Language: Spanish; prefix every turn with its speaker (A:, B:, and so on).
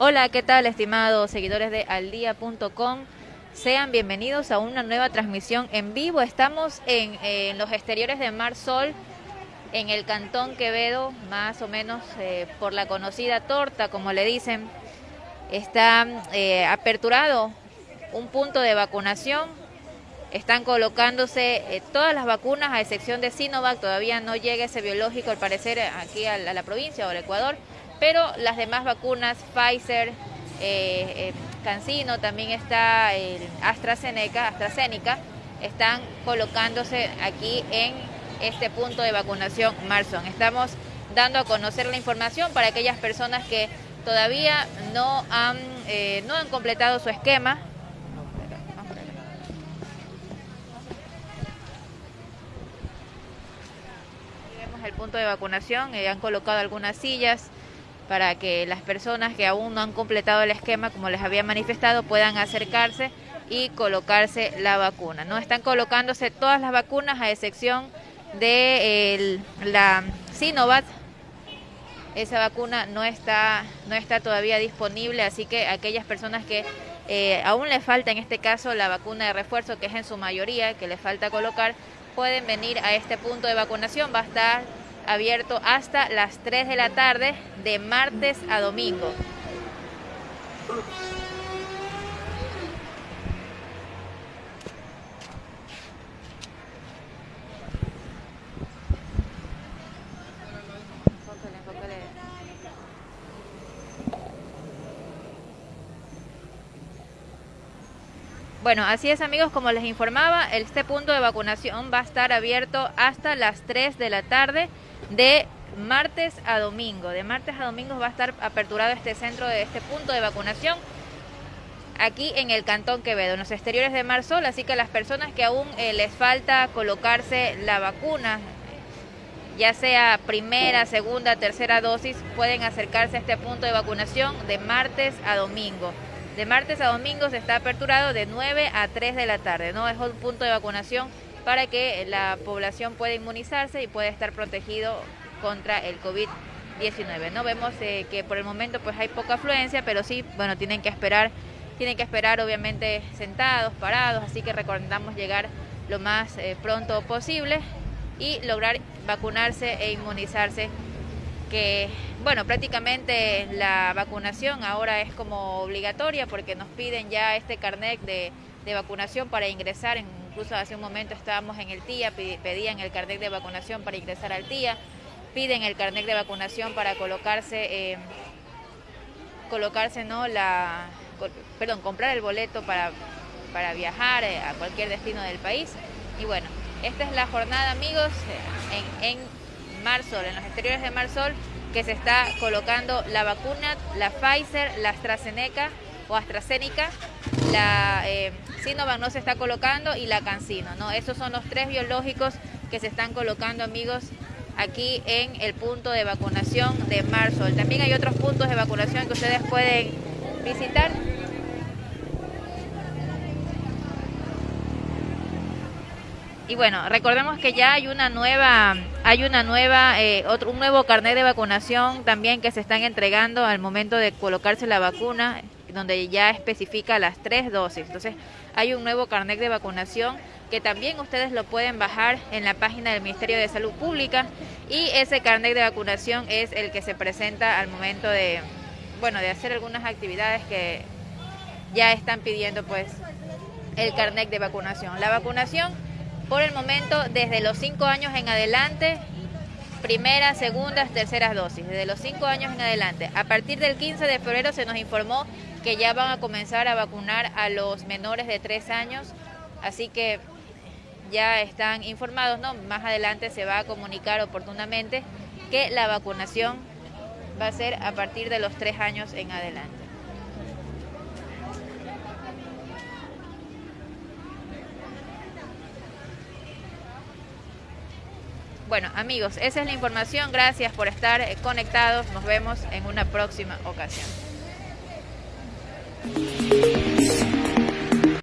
A: Hola, ¿qué tal estimados seguidores de aldía.com? Sean bienvenidos a una nueva transmisión en vivo. Estamos en, los exteriores de Mar Sol, en el Cantón Quevedo, más o menos eh, por la conocida torta, como le dicen. Está eh, aperturado un punto de vacunación. Están colocándose eh, todas las vacunas, a excepción de Sinovac. Todavía no llega ese biológico, al parecer, aquí a la provincia o al Ecuador pero las demás vacunas, Pfizer, eh, eh, Cancino, también está AstraZeneca, AstraZeneca, están colocándose aquí en este punto de vacunación Marson. Estamos dando a conocer la información para aquellas personas que todavía no han, eh, no han completado su esquema. vemos el punto de vacunación, han colocado algunas sillas para que las personas que aún no han completado el esquema, como les había manifestado, puedan acercarse y colocarse la vacuna. No están colocándose todas las vacunas a excepción de la Sinovac. Esa vacuna no está, no está todavía disponible, así que aquellas personas que eh, aún les falta en este caso la vacuna de refuerzo, que es en su mayoría, que les falta colocar, pueden venir a este punto de vacunación. Va a estar abierto hasta las 3 de la tarde de martes a domingo. Bueno, así es amigos, como les informaba, este punto de vacunación va a estar abierto hasta las 3 de la tarde de martes a domingo. De martes a domingo va a estar aperturado este centro de este punto de vacunación aquí en el Cantón Quevedo, en los exteriores de Marsol, así que las personas que aún eh, les falta colocarse la vacuna, ya sea primera, segunda, tercera dosis, pueden acercarse a este punto de vacunación de martes a domingo. De martes a domingo se está aperturado de 9 a 3 de la tarde, ¿no? Es un punto de vacunación para que la población pueda inmunizarse y pueda estar protegido contra el COVID-19. No vemos eh, que por el momento pues hay poca afluencia, pero sí, bueno, tienen que esperar, tienen que esperar obviamente sentados, parados, así que recomendamos llegar lo más eh, pronto posible y lograr vacunarse e inmunizarse que bueno prácticamente la vacunación ahora es como obligatoria porque nos piden ya este carnet de, de vacunación para ingresar en incluso hace un momento estábamos en el TIA, pedían el carnet de vacunación para ingresar al TIA, piden el carnet de vacunación para colocarse, eh, colocarse no la, perdón, comprar el boleto para, para viajar eh, a cualquier destino del país. Y bueno, esta es la jornada, amigos, en, en Marsol, en los exteriores de Marsol, que se está colocando la vacuna, la Pfizer, la AstraZeneca o AstraZeneca, la eh, Sinovac no se está colocando y la Cancino, ¿no? Esos son los tres biológicos que se están colocando, amigos, aquí en el punto de vacunación de Marsol. También hay otros puntos de vacunación que ustedes pueden visitar. Y bueno, recordemos que ya hay una nueva, hay una nueva, eh, otro, un nuevo carnet de vacunación también que se están entregando al momento de colocarse la vacuna donde ya especifica las tres dosis. Entonces, hay un nuevo carnet de vacunación que también ustedes lo pueden bajar en la página del Ministerio de Salud Pública y ese carnet de vacunación es el que se presenta al momento de, bueno, de hacer algunas actividades que ya están pidiendo pues el carnet de vacunación. La vacunación por el momento desde los cinco años en adelante primeras, segundas, terceras dosis, desde los cinco años en adelante. A partir del 15 de febrero se nos informó que ya van a comenzar a vacunar a los menores de tres años, así que ya están informados, ¿no? Más adelante se va a comunicar oportunamente que la vacunación va a ser a partir de los tres años en adelante. Bueno, amigos, esa es la información. Gracias por estar eh, conectados. Nos vemos en una próxima ocasión.